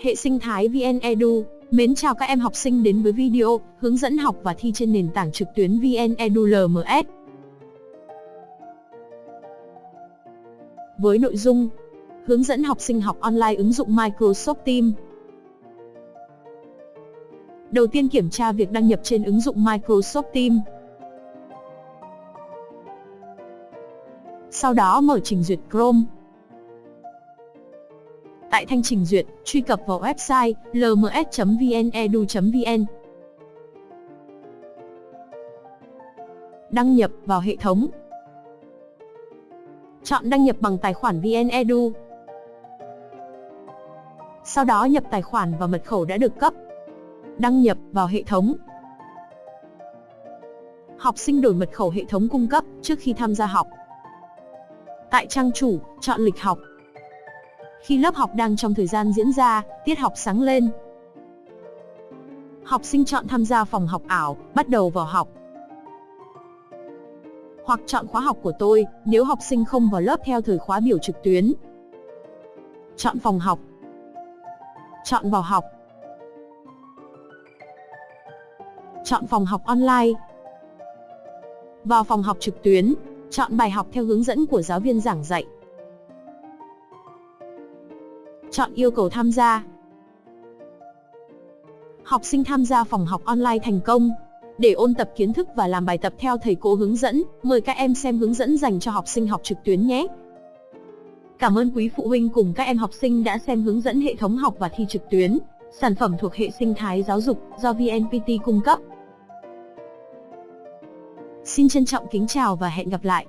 Hệ sinh thái VN Edu, mến chào các em học sinh đến với video hướng dẫn học và thi trên nền tảng trực tuyến VN Edu LMS. Với nội dung hướng dẫn học sinh học online ứng dụng Microsoft Teams. Đầu tiên kiểm tra việc đăng nhập trên ứng dụng Microsoft Teams. Sau đó mở trình duyệt Chrome. Tại thanh trình duyệt, truy cập vào website lms.vnedu.vn. Đăng nhập vào hệ thống. Chọn đăng nhập bằng tài khoản VnEdu. Sau đó nhập tài khoản và mật khẩu đã được cấp. Đăng nhập vào hệ thống. Học sinh đổi mật khẩu hệ thống cung cấp trước khi tham gia học. Tại trang chủ, chọn lịch học. Khi lớp học đang trong thời gian diễn ra, tiết học sáng lên. Học sinh chọn tham gia phòng học ảo, bắt đầu vào học. Hoặc chọn khóa học của tôi, nếu học sinh không vào lớp theo thời khóa biểu trực tuyến. Chọn phòng học. Chọn vào học. Chọn phòng học online. Vào phòng học trực tuyến, chọn bài học theo hướng dẫn của giáo viên giảng dạy. Chọn yêu cầu tham gia. Học sinh tham gia phòng học online thành công. Để ôn tập kiến thức và làm bài tập theo thầy cô hướng dẫn, mời các em xem hướng dẫn dành cho học sinh học trực tuyến nhé. Cảm ơn quý phụ huynh cùng các em học sinh đã xem hướng dẫn hệ thống học và thi trực tuyến, sản phẩm thuộc hệ sinh thái giáo dục do VNPT cung cấp. Xin trân trọng kính chào và hẹn gặp lại.